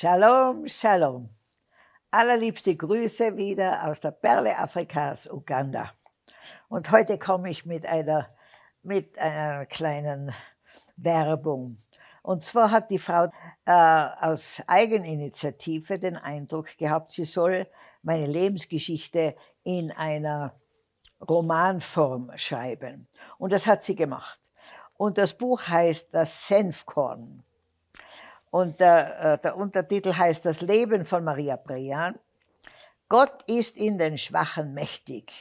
Shalom, Shalom. Allerliebste Grüße wieder aus der Perle Afrikas, Uganda. Und heute komme ich mit einer, mit einer kleinen Werbung. Und zwar hat die Frau äh, aus Eigeninitiative den Eindruck gehabt, sie soll meine Lebensgeschichte in einer Romanform schreiben. Und das hat sie gemacht. Und das Buch heißt Das Senfkorn. Und der, äh, der Untertitel heißt Das Leben von Maria Brean. Gott ist in den Schwachen mächtig.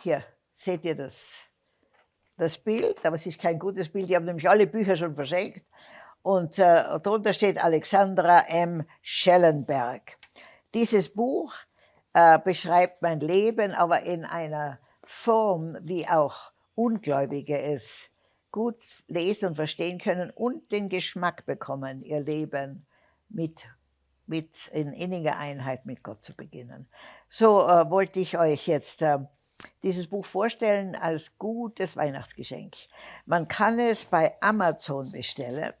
Hier seht ihr das, das Bild, aber es ist kein gutes Bild. Die haben nämlich alle Bücher schon verschenkt. Und äh, darunter steht Alexandra M. Schellenberg. Dieses Buch äh, beschreibt mein Leben, aber in einer Form, wie auch Ungläubige es gut lesen und verstehen können und den Geschmack bekommen, ihr Leben mit, mit in inniger Einheit mit Gott zu beginnen. So äh, wollte ich euch jetzt äh, dieses Buch vorstellen als gutes Weihnachtsgeschenk. Man kann es bei Amazon bestellen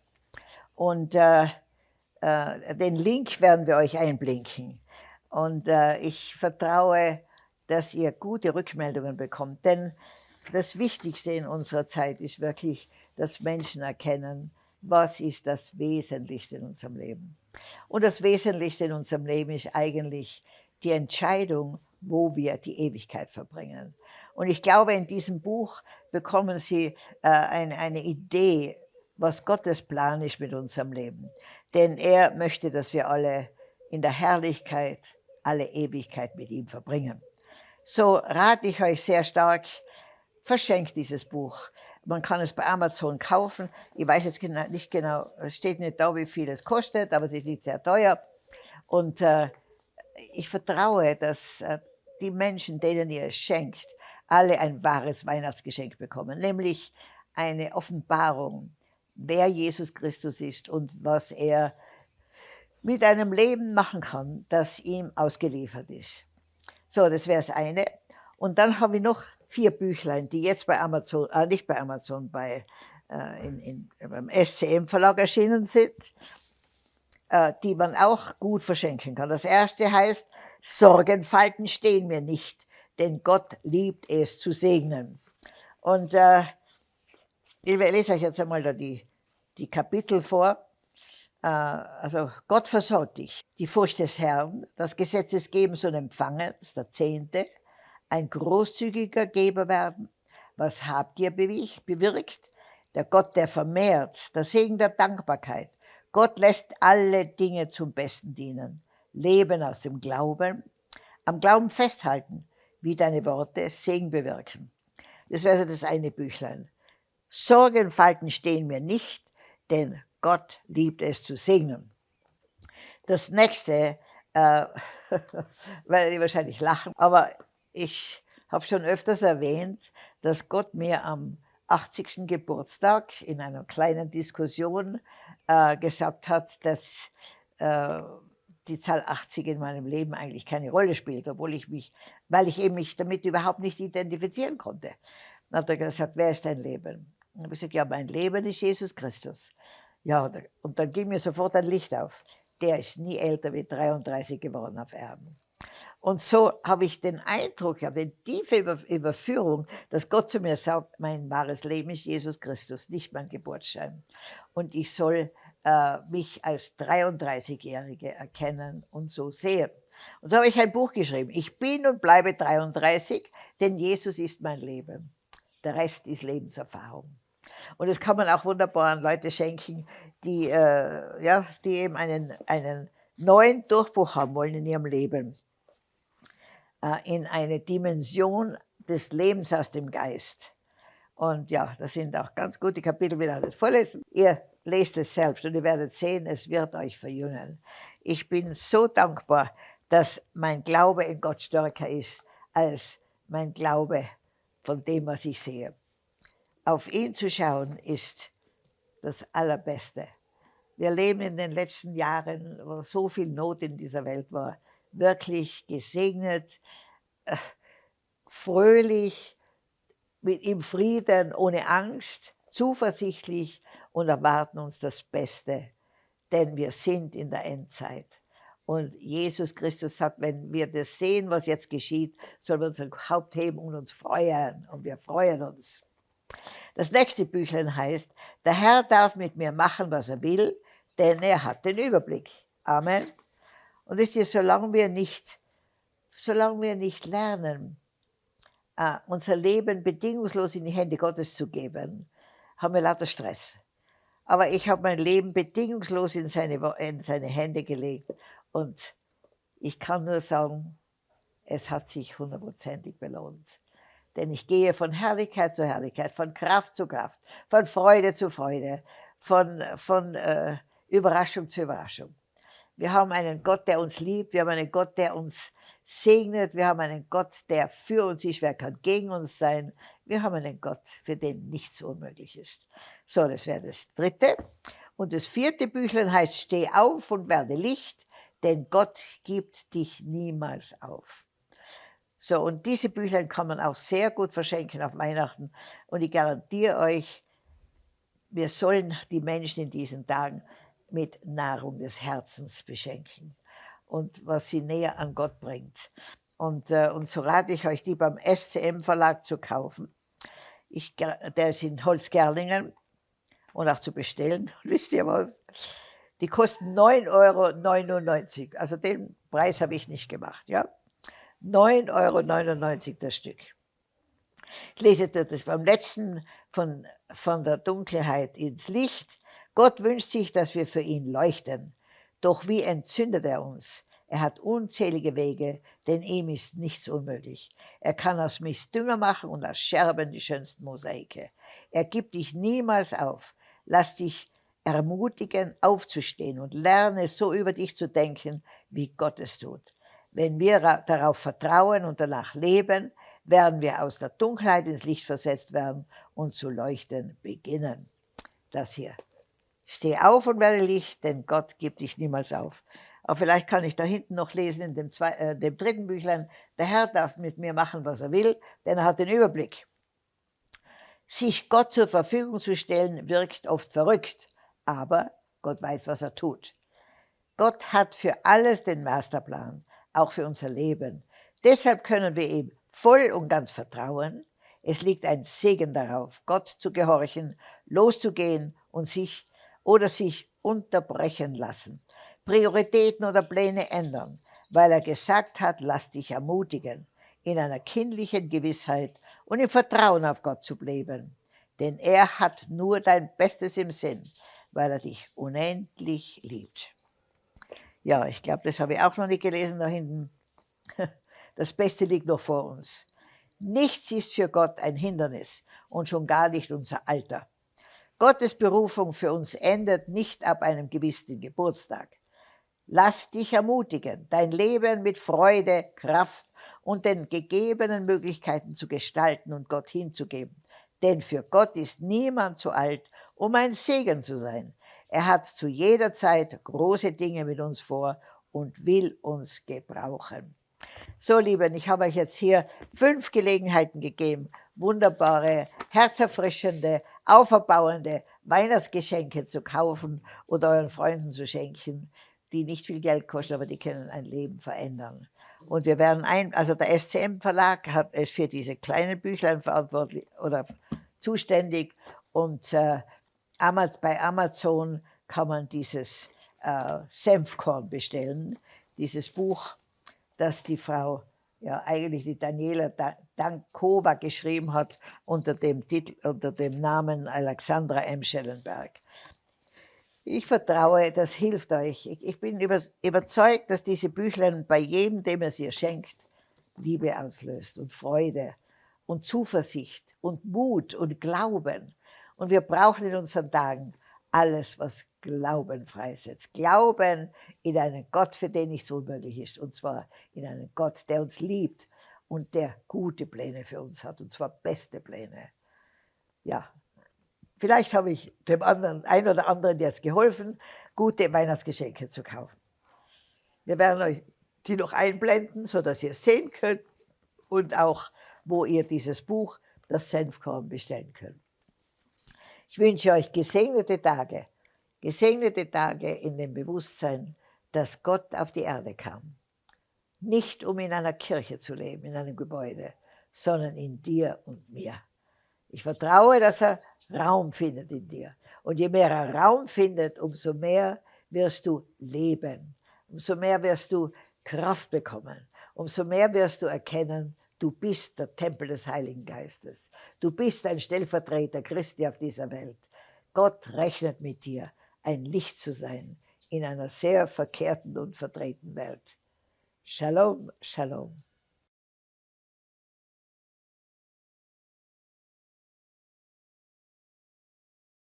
und äh, äh den Link werden wir euch einblinken. Und äh, ich vertraue, dass ihr gute Rückmeldungen bekommt, denn das Wichtigste in unserer Zeit ist wirklich, dass Menschen erkennen, was ist das Wesentlichste in unserem Leben. Und das Wesentlichste in unserem Leben ist eigentlich die Entscheidung, wo wir die Ewigkeit verbringen. Und ich glaube, in diesem Buch bekommen Sie äh, eine, eine Idee, was Gottes Plan ist mit unserem Leben. Denn er möchte, dass wir alle in der Herrlichkeit alle Ewigkeit mit ihm verbringen. So rate ich euch sehr stark, verschenkt dieses Buch. Man kann es bei Amazon kaufen. Ich weiß jetzt nicht genau, es steht nicht da, wie viel es kostet, aber es ist nicht sehr teuer. Und äh, ich vertraue, dass äh, die Menschen, denen ihr es schenkt, alle ein wahres Weihnachtsgeschenk bekommen, nämlich eine Offenbarung, wer Jesus Christus ist und was er mit einem Leben machen kann, das ihm ausgeliefert ist. So, das wäre das eine. Und dann habe ich noch vier Büchlein, die jetzt bei Amazon, äh, nicht bei Amazon, bei, äh, in, in, beim SCM Verlag erschienen sind, äh, die man auch gut verschenken kann. Das erste heißt, Sorgenfalten stehen mir nicht, denn Gott liebt es zu segnen. Und äh, ich lese euch jetzt einmal da die, die Kapitel vor. Äh, also Gott versorgt dich. Die Furcht des Herrn, das Gesetzesgebens und Empfangens, der Zehnte, ein großzügiger Geber werden. Was habt ihr bewirkt? Der Gott, der vermehrt, der Segen der Dankbarkeit. Gott lässt alle Dinge zum Besten dienen. Leben aus dem Glauben, am Glauben festhalten, wie deine Worte Segen bewirken. Das wäre also das eine Büchlein. Sorgenfalten stehen mir nicht, denn Gott liebt es zu segnen. Das nächste, äh, weil die wahrscheinlich lachen, aber ich habe schon öfters erwähnt, dass Gott mir am 80. Geburtstag in einer kleinen Diskussion äh, gesagt hat, dass äh, die Zahl 80 in meinem Leben eigentlich keine Rolle spielt, obwohl ich mich, weil ich eben mich damit überhaupt nicht identifizieren konnte. Dann hat er gesagt, wer ist dein Leben? Und ich gesagt, ja, mein Leben ist Jesus Christus. Ja, und dann ging mir sofort ein Licht auf. Der ist nie älter wie 33 geworden auf Erden. Und so habe ich den Eindruck, habe eine tiefe Überführung, dass Gott zu mir sagt, mein wahres Leben ist Jesus Christus, nicht mein Geburtsschein. Und ich soll äh, mich als 33-Jährige erkennen und so sehen. Und so habe ich ein Buch geschrieben. Ich bin und bleibe 33, denn Jesus ist mein Leben. Der Rest ist Lebenserfahrung. Und das kann man auch wunderbar an Leute schenken, die, äh, ja, die eben einen, einen neuen Durchbruch haben wollen in ihrem Leben. Äh, in eine Dimension des Lebens aus dem Geist. Und ja, das sind auch ganz gute Kapitel, wir das vorlesen. Ihr lest es selbst und ihr werdet sehen, es wird euch verjüngen. Ich bin so dankbar, dass mein Glaube in Gott stärker ist als mein Glaube von dem, was ich sehe. Auf ihn zu schauen ist das Allerbeste. Wir leben in den letzten Jahren, wo so viel Not in dieser Welt war, wirklich gesegnet, äh, fröhlich, mit ihm Frieden, ohne Angst, zuversichtlich und erwarten uns das Beste denn wir sind in der Endzeit. Und Jesus Christus sagt, wenn wir das sehen, was jetzt geschieht, sollen wir unser Haupt heben und uns freuen. Und wir freuen uns. Das nächste Büchlein heißt, der Herr darf mit mir machen, was er will, denn er hat den Überblick. Amen. Und wisst ihr, solange wir nicht, solange wir nicht lernen, uh, unser Leben bedingungslos in die Hände Gottes zu geben, haben wir lauter Stress. Aber ich habe mein Leben bedingungslos in seine, in seine Hände gelegt und ich kann nur sagen, es hat sich hundertprozentig belohnt. Denn ich gehe von Herrlichkeit zu Herrlichkeit, von Kraft zu Kraft, von Freude zu Freude, von, von äh, Überraschung zu Überraschung. Wir haben einen Gott, der uns liebt, wir haben einen Gott, der uns segnet, wir haben einen Gott, der für uns ist, wer kann gegen uns sein. Wir haben einen Gott, für den nichts unmöglich ist. So, das wäre das dritte. Und das vierte Büchlein heißt, steh auf und werde Licht, denn Gott gibt dich niemals auf. So, und diese Büchlein kann man auch sehr gut verschenken auf Weihnachten. Und ich garantiere euch, wir sollen die Menschen in diesen Tagen mit Nahrung des Herzens beschenken und was sie näher an Gott bringt. Und, äh, und so rate ich euch, die beim SCM Verlag zu kaufen. Ich, der ist in Holzgerlingen und auch zu bestellen. wisst ihr was? Die kosten 9,99 Euro. Also den Preis habe ich nicht gemacht. Ja? 9,99 Euro das Stück. Ich lese das beim letzten von, von der Dunkelheit ins Licht. Gott wünscht sich, dass wir für ihn leuchten. Doch wie entzündet er uns? Er hat unzählige Wege, denn ihm ist nichts unmöglich. Er kann aus Mist Dünger machen und aus Scherben die schönsten Mosaike. Er gibt dich niemals auf. Lass dich ermutigen, aufzustehen und lerne so über dich zu denken, wie Gott es tut. Wenn wir darauf vertrauen und danach leben, werden wir aus der Dunkelheit ins Licht versetzt werden und zu leuchten beginnen. Das hier. Steh auf und werde Licht, denn Gott gibt dich niemals auf. Aber vielleicht kann ich da hinten noch lesen in dem, zwei, äh, dem dritten Büchlein, der Herr darf mit mir machen, was er will, denn er hat den Überblick. Sich Gott zur Verfügung zu stellen, wirkt oft verrückt, aber Gott weiß, was er tut. Gott hat für alles den Masterplan auch für unser Leben. Deshalb können wir ihm voll und ganz vertrauen. Es liegt ein Segen darauf, Gott zu gehorchen, loszugehen und sich oder sich unterbrechen lassen, Prioritäten oder Pläne ändern, weil er gesagt hat, lass dich ermutigen, in einer kindlichen Gewissheit und im Vertrauen auf Gott zu bleiben. Denn er hat nur dein Bestes im Sinn, weil er dich unendlich liebt. Ja, ich glaube, das habe ich auch noch nicht gelesen da hinten. Das Beste liegt noch vor uns. Nichts ist für Gott ein Hindernis und schon gar nicht unser Alter. Gottes Berufung für uns endet nicht ab einem gewissen Geburtstag. Lass dich ermutigen, dein Leben mit Freude, Kraft und den gegebenen Möglichkeiten zu gestalten und Gott hinzugeben. Denn für Gott ist niemand zu alt, um ein Segen zu sein. Er hat zu jeder Zeit große Dinge mit uns vor und will uns gebrauchen. So, Lieben, ich habe euch jetzt hier fünf Gelegenheiten gegeben, wunderbare, herzerfrischende, auferbauende Weihnachtsgeschenke zu kaufen oder euren Freunden zu schenken, die nicht viel Geld kosten, aber die können ein Leben verändern. Und wir werden ein, also der SCM Verlag hat es für diese kleinen Büchlein verantwortlich oder zuständig und äh, bei Amazon kann man dieses äh, Senfkorn bestellen, dieses Buch, das die Frau, ja eigentlich die Daniela Dankova geschrieben hat unter dem, Titel, unter dem Namen Alexandra M. Schellenberg. Ich vertraue, das hilft euch. Ich, bin über, überzeugt, dass diese Büchlein bei jedem, dem es ihr schenkt, Liebe auslöst und Freude und Zuversicht und Mut und Glauben. Und wir brauchen in unseren Tagen alles, was Glauben freisetzt. Glauben in einen Gott, für den nichts unmöglich ist. Und zwar in einen Gott, der uns liebt und der gute Pläne für uns hat. Und zwar beste Pläne. Ja, vielleicht habe ich dem anderen, ein oder anderen jetzt geholfen, gute Weihnachtsgeschenke zu kaufen. Wir werden euch die noch einblenden, sodass ihr sehen könnt und auch, wo ihr dieses Buch, das Senfkorn, bestellen könnt. Ich wünsche euch gesegnete Tage Gesegnete Tage in dem Bewusstsein, dass Gott auf die Erde kam. Nicht um in einer Kirche zu leben, in einem Gebäude, sondern in dir und mir. Ich vertraue, dass er Raum findet in dir. Und je mehr er Raum findet, umso mehr wirst du leben. Umso mehr wirst du Kraft bekommen. Umso mehr wirst du erkennen, du bist der Tempel des Heiligen Geistes. Du bist ein Stellvertreter Christi auf dieser Welt. Gott rechnet mit dir, ein Licht zu sein in einer sehr verkehrten und verdrehten Welt. Shalom, Shalom.